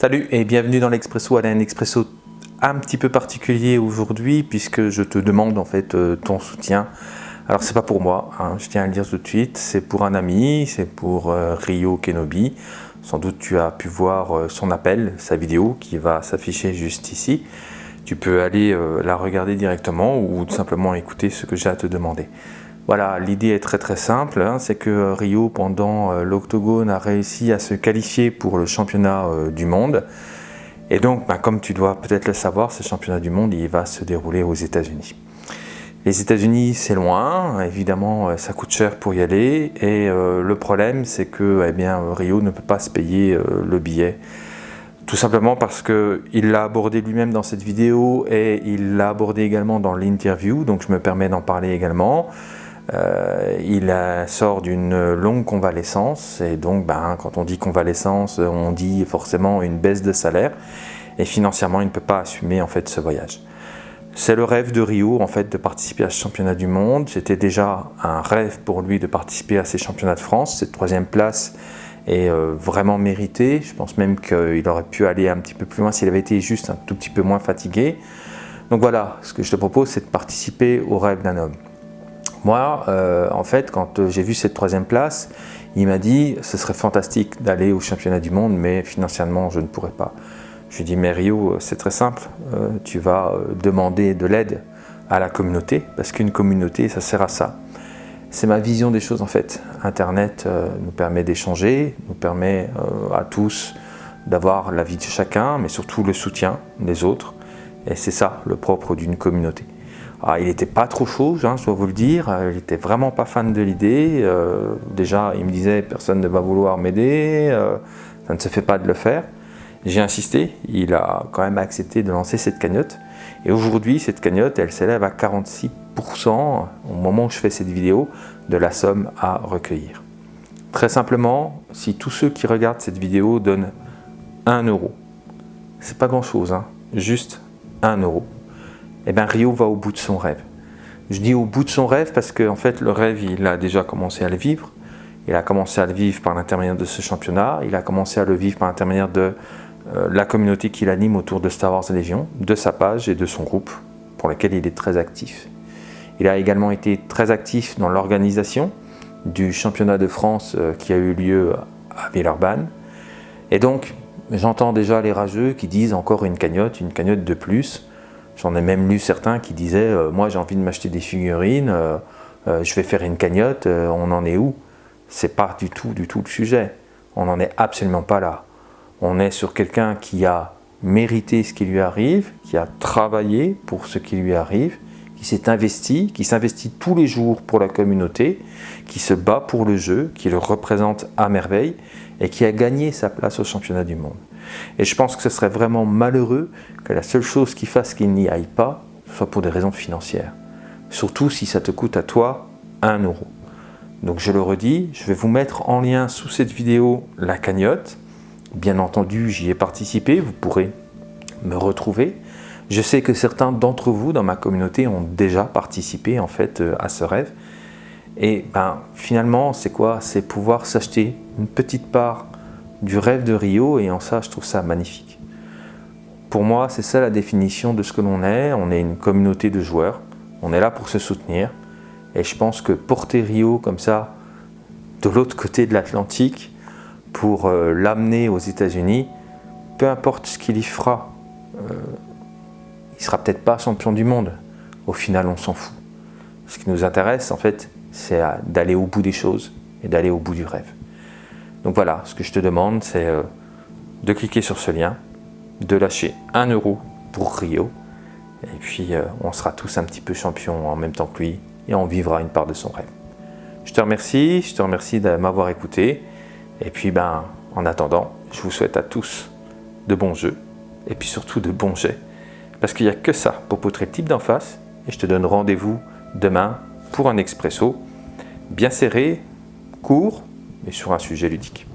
Salut et bienvenue dans l'Expresso. Un Expresso un petit peu particulier aujourd'hui puisque je te demande en fait euh, ton soutien. Alors c'est pas pour moi, hein, je tiens à le dire tout de suite, c'est pour un ami, c'est pour euh, Rio Kenobi. Sans doute tu as pu voir euh, son appel, sa vidéo qui va s'afficher juste ici. Tu peux aller la regarder directement ou tout simplement écouter ce que j'ai à te demander. Voilà, l'idée est très très simple, hein, c'est que Rio pendant euh, l'octogone a réussi à se qualifier pour le championnat euh, du monde. Et donc, ben, comme tu dois peut-être le savoir, ce championnat du monde, il va se dérouler aux États-Unis. Les États-Unis, c'est loin, évidemment, euh, ça coûte cher pour y aller. Et le problème, c'est que eh bien, Rio ne peut pas se payer le billet. Tout simplement parce qu'il l'a abordé lui-même dans cette vidéo et il l'a abordé également dans l'interview, donc je me permets d'en parler également. Euh, il sort d'une longue convalescence et donc ben, quand on dit convalescence, on dit forcément une baisse de salaire et financièrement il ne peut pas assumer en fait ce voyage. C'est le rêve de Rio en fait de participer à ce championnat du monde. C'était déjà un rêve pour lui de participer à ces championnats de France. Cette troisième place est euh, vraiment méritée. Je pense même qu'il aurait pu aller un petit peu plus loin s'il avait été juste un tout petit peu moins fatigué. Donc voilà, ce que je te propose c'est de participer au rêve d'un homme. Moi, euh, en fait, quand euh, j'ai vu cette troisième place, il m'a dit ce serait fantastique d'aller au championnat du monde, mais financièrement, je ne pourrais pas. Je lui ai dit, mais Rio, c'est très simple, euh, tu vas demander de l'aide à la communauté, parce qu'une communauté, ça sert à ça. C'est ma vision des choses en fait. Internet nous permet d'échanger, nous permet à tous d'avoir la vie de chacun, mais surtout le soutien des autres. Et c'est ça le propre d'une communauté. Ah, il n'était pas trop chaud, je dois vous le dire, il n'était vraiment pas fan de l'idée. Euh, déjà, il me disait personne ne va vouloir m'aider, euh, ça ne se fait pas de le faire. J'ai insisté, il a quand même accepté de lancer cette cagnotte. Et aujourd'hui, cette cagnotte, elle s'élève à 46% au moment où je fais cette vidéo de la somme à recueillir. Très simplement, si tous ceux qui regardent cette vidéo donnent 1 euro, c'est pas grand chose, hein, juste 1 euro eh bien Rio va au bout de son rêve. Je dis au bout de son rêve parce qu'en en fait le rêve il a déjà commencé à le vivre. Il a commencé à le vivre par l'intermédiaire de ce championnat, il a commencé à le vivre par l'intermédiaire de euh, la communauté qu'il anime autour de Star Wars Légion, de sa page et de son groupe pour lequel il est très actif. Il a également été très actif dans l'organisation du championnat de France euh, qui a eu lieu à Villeurbanne. Et donc, j'entends déjà les rageux qui disent encore une cagnotte, une cagnotte de plus. J'en ai même lu certains qui disaient euh, Moi j'ai envie de m'acheter des figurines, euh, euh, je vais faire une cagnotte, on en est où ?» C'est pas du tout, du tout le sujet. On n'en est absolument pas là. On est sur quelqu'un qui a mérité ce qui lui arrive, qui a travaillé pour ce qui lui arrive, qui s'est investi, qui s'investit tous les jours pour la communauté, qui se bat pour le jeu, qui le représente à merveille et qui a gagné sa place au championnat du monde. Et je pense que ce serait vraiment malheureux que la seule chose qui fasse qu'il n'y aille pas soit pour des raisons financières. Surtout si ça te coûte à toi 1 euro. Donc je le redis, je vais vous mettre en lien sous cette vidéo la cagnotte. Bien entendu, j'y ai participé, vous pourrez me retrouver. Je sais que certains d'entre vous dans ma communauté ont déjà participé en fait euh, à ce rêve. Et ben, finalement, c'est quoi? C'est pouvoir s'acheter une petite part du rêve de Rio et en ça, je trouve ça magnifique. Pour moi, c'est ça la définition de ce que l'on est. On est une communauté de joueurs. On est là pour se soutenir. Et je pense que porter Rio comme ça, de l'autre côté de l'Atlantique, pour euh, l'amener aux États-Unis, peu importe ce qu'il y fera, euh, il sera peut-être pas champion du monde. Au final, on s'en fout. Ce qui nous intéresse, en fait, c'est d'aller au bout des choses et d'aller au bout du rêve. Donc voilà, ce que je te demande, c'est euh, de cliquer sur ce lien, de lâcher 1 euro pour Rio, et puis euh, on sera tous un petit peu champions en même temps que lui, et on vivra une part de son rêve. Je te remercie, je te remercie de m'avoir écouté, et puis ben, en attendant, je vous souhaite à tous de bons jeux, et puis surtout de bons jets, parce qu'il n'y a que ça pour poutrer le type d'en face, et je te donne rendez-vous demain pour un expresso bien serré, court, mais sur un sujet ludique.